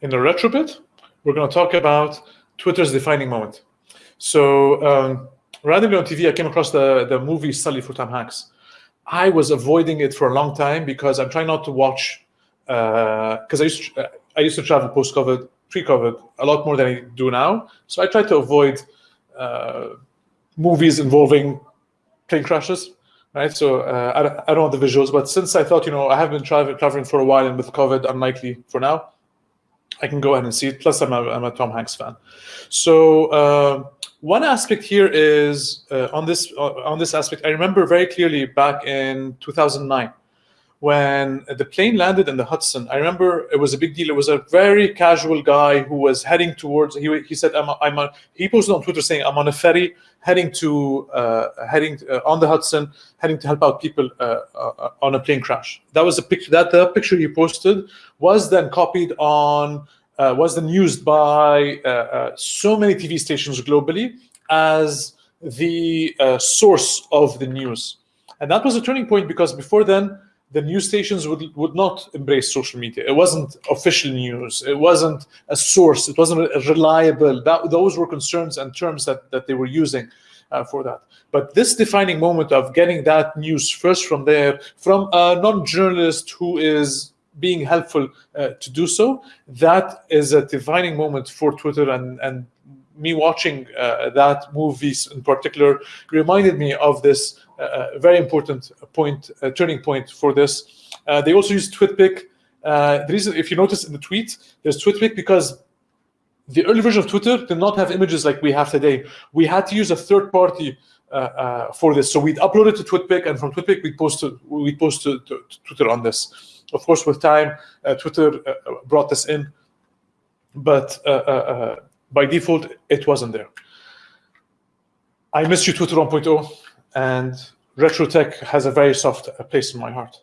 in the retrobit, we're going to talk about Twitter's defining moment. So um, randomly on TV, I came across the, the movie Sully for Tom Hanks. I was avoiding it for a long time because I'm trying not to watch, because uh, I, used to, I used to travel post-COVID, pre-COVID, a lot more than I do now. So I try to avoid uh, movies involving plane crashes right? So uh, I, don't, I don't want the visuals, but since I thought, you know, I have been traveling, traveling for a while and with COVID, unlikely for now, I can go ahead and see it. Plus, I'm a, I'm a Tom Hanks fan. So uh, one aspect here is uh, on this uh, on this aspect. I remember very clearly back in 2009 when the plane landed in the Hudson. I remember it was a big deal. It was a very casual guy who was heading towards. He, he said, "I'm, I'm a, he posted on Twitter saying, "I'm on a ferry heading to uh, heading uh, on the Hudson, heading to help out people uh, uh on a plane crash." That was a picture. That the picture he posted was then copied on. Uh, was then used by uh, so many TV stations globally as the source of the news, and that was a turning point because before then the news stations would would not embrace social media. It wasn't official news. It wasn't a source. It wasn't reliable. That those were concerns and terms that that they were using uh, for that. But this defining moment of getting that news first from there, from a non-journalist who is being helpful uh, to do so, that is a defining moment for Twitter and and me watching uh, that movie in particular reminded me of this a very important point, turning point for this. Uh, they also use TwitPic. Uh, the reason, if you notice in the tweet, there's TwitPic because the early version of Twitter did not have images like we have today. We had to use a third party uh, uh, for this. So we'd upload it to TwitPic, and from TwitPic we'd post to, we'd post to, to, to Twitter on this. Of course, with time, uh, Twitter uh, brought this in, but by default, it wasn't there. I miss you, Twitter 1.0 and retro tech has a very soft place in my heart.